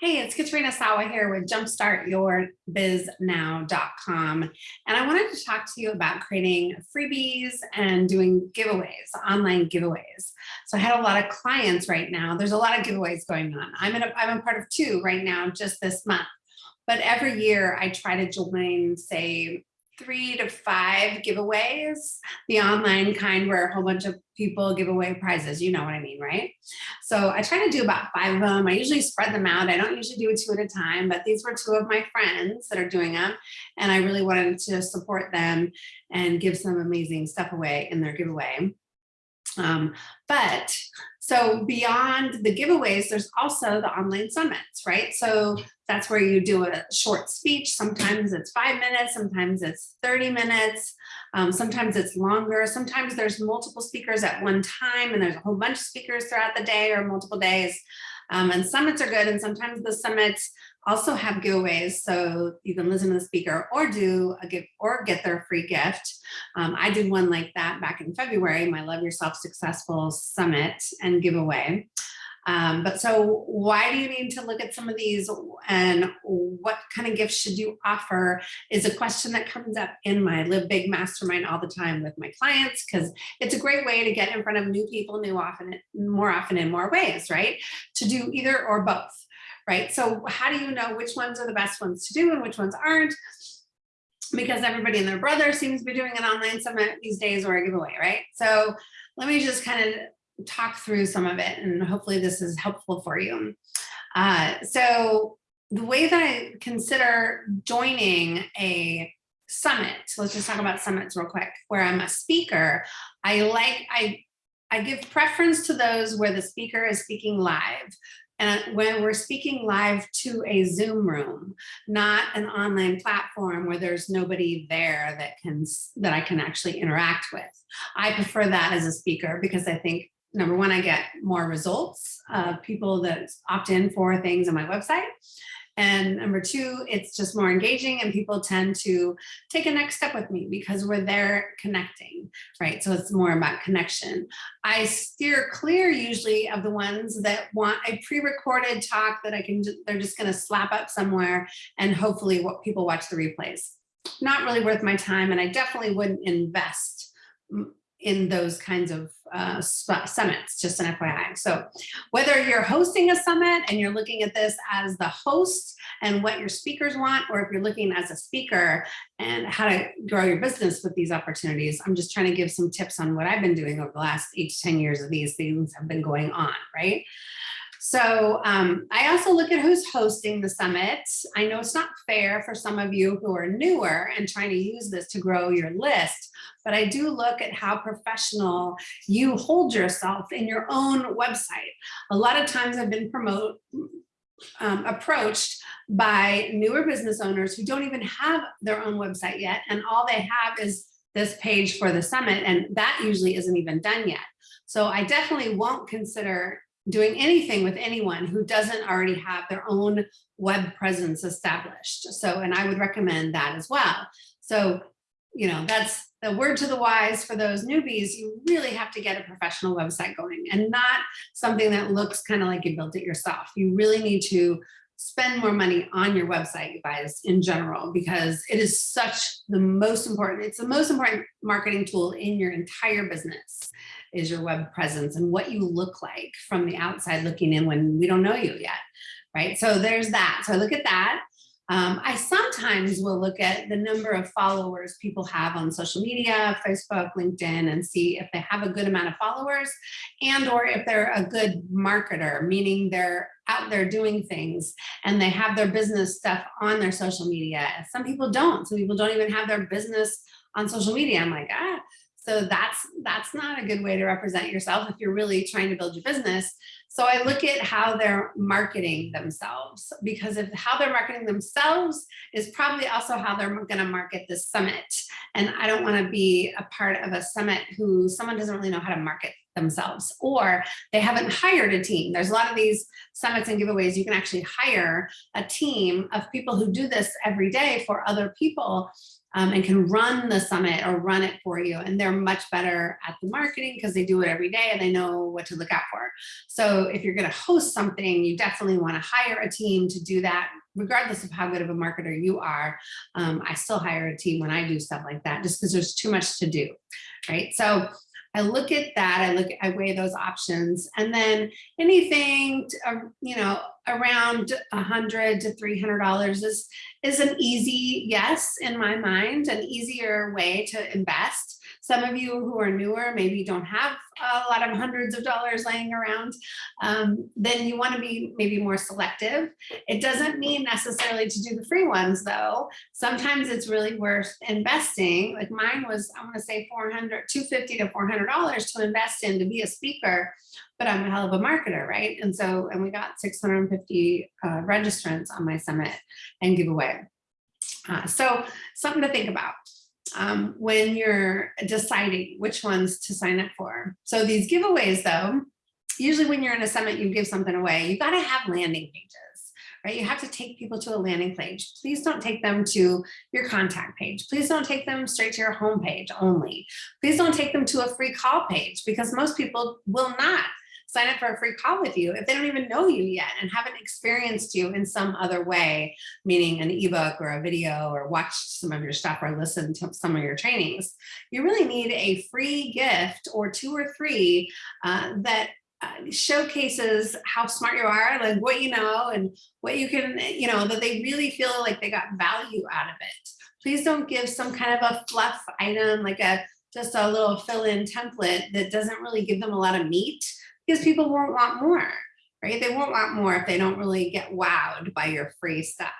Hey, it's Katrina Sawa here with jumpstartyourbiznow.com. And I wanted to talk to you about creating freebies and doing giveaways, online giveaways. So I had a lot of clients right now. There's a lot of giveaways going on. I'm, in a, I'm a part of two right now, just this month. But every year I try to join, say, three to five giveaways, the online kind where a whole bunch of people give away prizes, you know what I mean, right? So I try to do about five of them. I usually spread them out. I don't usually do it two at a time, but these were two of my friends that are doing them. And I really wanted to support them and give some amazing stuff away in their giveaway. Um, but so beyond the giveaways, there's also the online summits, right? So that's where you do a short speech. Sometimes it's five minutes, sometimes it's 30 minutes, um, sometimes it's longer. Sometimes there's multiple speakers at one time and there's a whole bunch of speakers throughout the day or multiple days. Um, and summits are good. And sometimes the summits also have giveaways. So you can listen to the speaker or do a gift or get their free gift. Um, I did one like that back in February, my Love Yourself Successful Summit and giveaway. Um, but so why do you need to look at some of these and what kind of gifts should you offer is a question that comes up in my Live Big Mastermind all the time with my clients because it's a great way to get in front of new people new often, more often in more ways, right? To do either or both, right? So how do you know which ones are the best ones to do and which ones aren't? Because everybody and their brother seems to be doing an online summit these days or a giveaway, right? So let me just kind of talk through some of it and hopefully this is helpful for you. Uh, so the way that I consider joining a summit, so let's just talk about summits real quick, where I'm a speaker, I like, I, I give preference to those where the speaker is speaking live. And when we're speaking live to a Zoom room, not an online platform where there's nobody there that can that I can actually interact with. I prefer that as a speaker because I think number one, I get more results of people that opt in for things on my website. And number two, it's just more engaging and people tend to take a next step with me because we're there connecting, right? So it's more about connection. I steer clear usually of the ones that want a pre-recorded talk that I can, they're just gonna slap up somewhere and hopefully what people watch the replays. Not really worth my time and I definitely wouldn't invest in those kinds of uh, summits, just an FYI. So whether you're hosting a summit and you're looking at this as the host and what your speakers want, or if you're looking as a speaker and how to grow your business with these opportunities, I'm just trying to give some tips on what I've been doing over the last eight to 10 years of these things have been going on, right? So um, I also look at who's hosting the summit. I know it's not fair for some of you who are newer and trying to use this to grow your list, but I do look at how professional you hold yourself in your own website. A lot of times I've been promote, um, approached by newer business owners who don't even have their own website yet, and all they have is this page for the summit, and that usually isn't even done yet. So I definitely won't consider doing anything with anyone who doesn't already have their own web presence established. So, and I would recommend that as well. So, you know, that's the word to the wise for those newbies, you really have to get a professional website going and not something that looks kind of like you built it yourself. You really need to spend more money on your website, you guys, in general, because it is such the most important, it's the most important marketing tool in your entire business is your web presence and what you look like from the outside looking in when we don't know you yet, right? So there's that. So I look at that. Um, I sometimes will look at the number of followers people have on social media, Facebook, LinkedIn, and see if they have a good amount of followers and or if they're a good marketer, meaning they're out there doing things and they have their business stuff on their social media. Some people don't. Some people don't even have their business on social media. I'm like, ah, so that's that's not a good way to represent yourself if you're really trying to build your business. So I look at how they're marketing themselves because if how they're marketing themselves is probably also how they're going to market this summit. And I don't want to be a part of a summit who someone doesn't really know how to market themselves or they haven't hired a team. There's a lot of these summits and giveaways you can actually hire a team of people who do this every day for other people um, and can run the summit or run it for you. And they're much better at the marketing because they do it every day and they know what to look out for. So if you're going to host something, you definitely want to hire a team to do that regardless of how good of a marketer you are, um, I still hire a team when I do stuff like that, just because there's too much to do, right? So I look at that, I look, I weigh those options, and then anything, to, uh, you know, around a hundred to three hundred dollars is is an easy yes in my mind, an easier way to invest. Some of you who are newer, maybe don't have a lot of hundreds of dollars laying around, um, then you want to be maybe more selective. It doesn't mean necessarily to do the free ones though. Sometimes it's really worth investing. Like mine was, I want to say 400, 250 to $400 to invest in to be a speaker, but I'm a hell of a marketer, right? And so, and we got 650 uh, registrants on my summit and giveaway. Uh, so something to think about um, when you're deciding which ones to sign up for. So these giveaways though, usually when you're in a summit, you give something away, you gotta have landing pages, right? You have to take people to a landing page. Please don't take them to your contact page. Please don't take them straight to your home page only. Please don't take them to a free call page because most people will not sign up for a free call with you if they don't even know you yet and haven't experienced you in some other way, meaning an ebook or a video or watched some of your stuff or listened to some of your trainings. You really need a free gift or two or three uh, that uh, showcases how smart you are, like what you know and what you can, you know, that they really feel like they got value out of it. Please don't give some kind of a fluff item, like a just a little fill-in template that doesn't really give them a lot of meat because people won't want more, right? They won't want more if they don't really get wowed by your free stuff.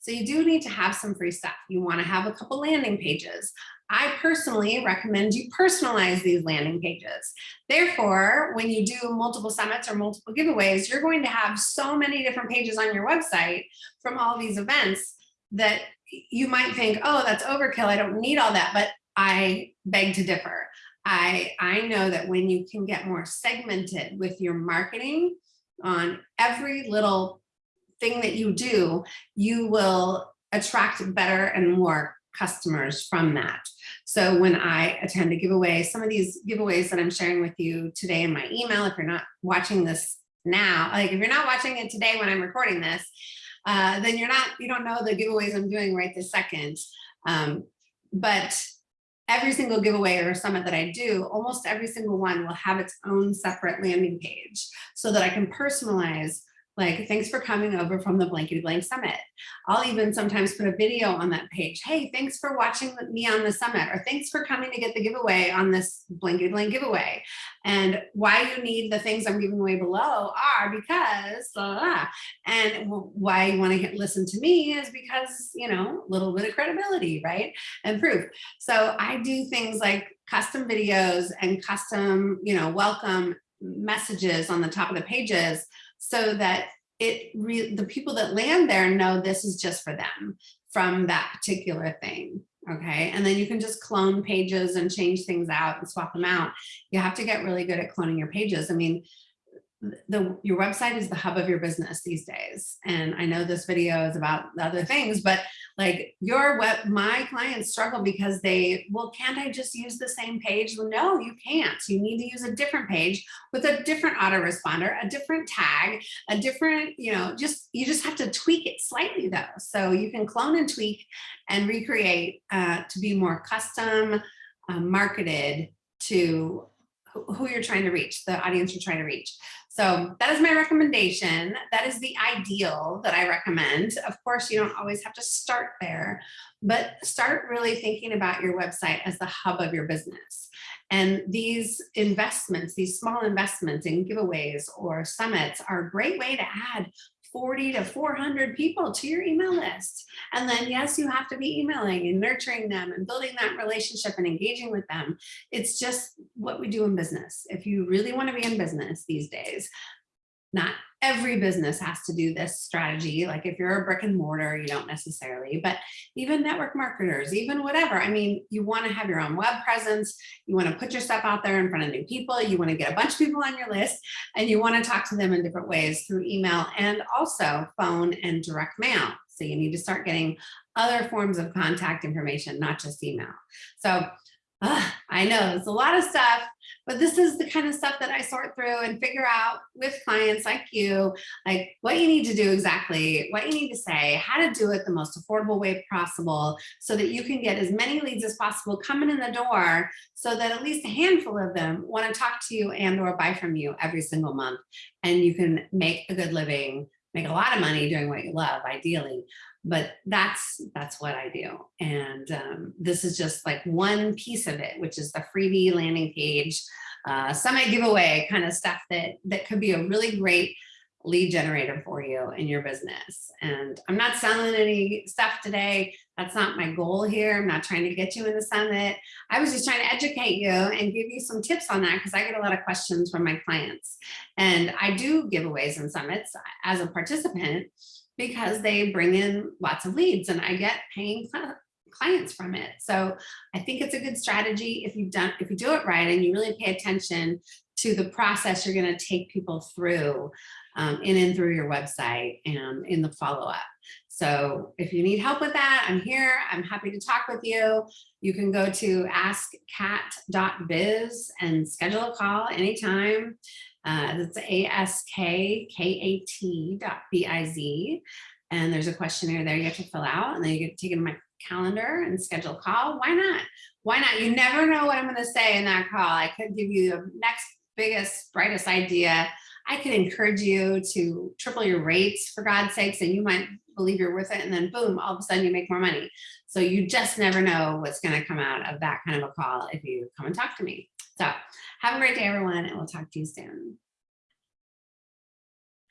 So you do need to have some free stuff. You want to have a couple landing pages. I personally recommend you personalize these landing pages. Therefore, when you do multiple summits or multiple giveaways, you're going to have so many different pages on your website from all these events that you might think, oh, that's overkill. I don't need all that. But I beg to differ. I, I know that when you can get more segmented with your marketing on every little thing that you do, you will attract better and more customers from that. So when I attend a giveaway, some of these giveaways that I'm sharing with you today in my email, if you're not watching this now, like if you're not watching it today when I'm recording this, uh, then you're not, you don't know the giveaways I'm doing right this second. Um, but every single giveaway or summit that I do, almost every single one will have its own separate landing page so that I can personalize like, thanks for coming over from the Blankety Blank Summit. I'll even sometimes put a video on that page. Hey, thanks for watching me on the summit, or thanks for coming to get the giveaway on this Blankety Blank giveaway. And why you need the things I'm giving away below are because, blah, blah, blah. and why you want to listen to me is because, you know, a little bit of credibility, right? And proof. So I do things like custom videos and custom, you know, welcome messages on the top of the pages so that it the people that land there know this is just for them from that particular thing okay? And then you can just clone pages and change things out and swap them out. You have to get really good at cloning your pages. I mean the your website is the hub of your business these days. And i know this video is about other things but like your web my clients struggle because they well can't i just use the same page? Well, no you can't. You need to use a different page with a different autoresponder a different tag a different you know just you just have to tweak it slightly though. So you can clone and tweak and recreate uh, to be more custom uh, marketed to who you're trying to reach, the audience you're trying to reach. So that is my recommendation. That is the ideal that I recommend. Of course, you don't always have to start there, but start really thinking about your website as the hub of your business. And these investments, these small investments in giveaways or summits are a great way to add 40 to 400 people to your email list. And then yes, you have to be emailing and nurturing them and building that relationship and engaging with them. It's just what we do in business. If you really want to be in business these days, not every business has to do this strategy. Like if you're a brick and mortar, you don't necessarily, but even network marketers, even whatever. I mean, you want to have your own web presence. You want to put your stuff out there in front of new people. You want to get a bunch of people on your list and you want to talk to them in different ways through email and also phone and direct mail. So you need to start getting other forms of contact information, not just email. So uh, I know it's a lot of stuff, but this is the kind of stuff that I sort through and figure out with clients like you, like what you need to do exactly, what you need to say, how to do it the most affordable way possible so that you can get as many leads as possible coming in the door so that at least a handful of them want to talk to you and or buy from you every single month. And you can make a good living, make a lot of money doing what you love, ideally, but that's that's what I do. And um, this is just like one piece of it, which is the freebie landing page, uh, summit giveaway kind of stuff that that could be a really great lead generator for you in your business. And I'm not selling any stuff today. That's not my goal here. I'm not trying to get you in the summit. I was just trying to educate you and give you some tips on that because I get a lot of questions from my clients. And I do giveaways and summits as a participant because they bring in lots of leads and I get paying clients from it. So I think it's a good strategy if you've done, if you do it right and you really pay attention to the process you're going to take people through um, in and through your website and in the follow-up. So if you need help with that, I'm here. I'm happy to talk with you. You can go to askkat.biz and schedule a call anytime. Uh, it's A-S-K-K-A-T. And there's a questionnaire there you have to fill out and then you get taken to my calendar and schedule a call. Why not? Why not? You never know what I'm going to say in that call. I could give you the next biggest, brightest idea. I could encourage you to triple your rates for God's sakes, and you might believe you're worth it. And then boom, all of a sudden you make more money. So you just never know what's going to come out of that kind of a call if you come and talk to me. So have a great day, everyone, and we'll talk to you soon.